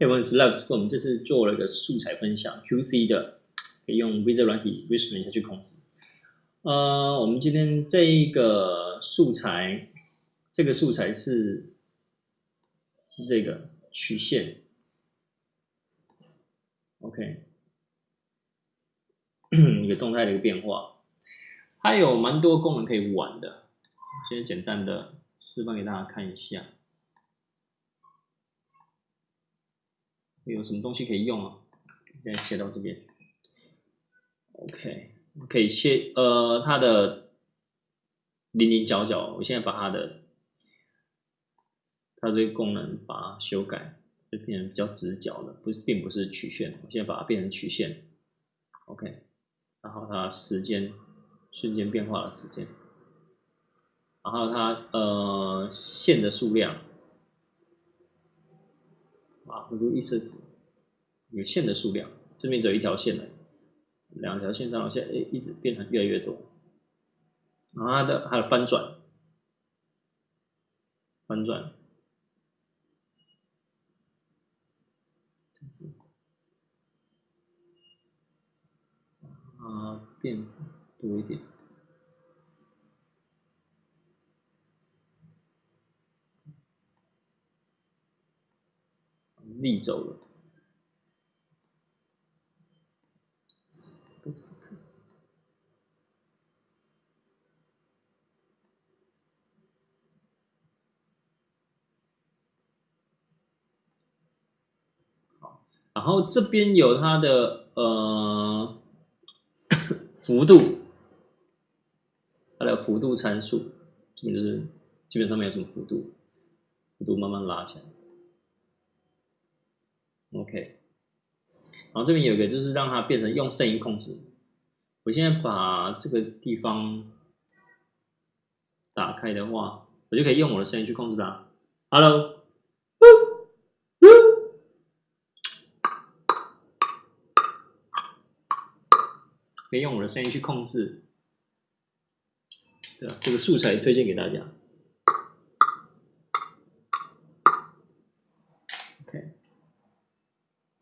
Hey everyone, it's Love. 我们这次做了一个素材分享，QC 的，可以用 Visual 软体 Visual 下去控制。呃，我们今天这一个素材，这个素材是是这个曲线，OK，一个动态的一个变化，它有蛮多功能可以玩的。先简单的示范给大家看一下。有什么东西可以用啊？现在切到这边，OK，可以切呃它的零零角角，我现在把它的它这个功能把它修改，就变成比较直角的，不是并不是曲线，我现在把它变成曲线，OK，然后它时间瞬间变化的时间，然后它呃线的数量。啊，如果一色值有线的数量，这边只有一条线了，两条线、三条线，哎，一直变成越来越多。然后它的还有翻转，翻转，啊，变多一点。逆走了，然后这边有它的呃幅度，它的幅度参数，这边就是基本上没有什么幅度，幅度慢慢拉起来。OK，然后这边有一个就是让它变成用声音控制。我现在把这个地方打开的话，我就可以用我的声音去控制它。Hello。可以用我的声音去控制，对吧？这个素材推荐给大家。OK，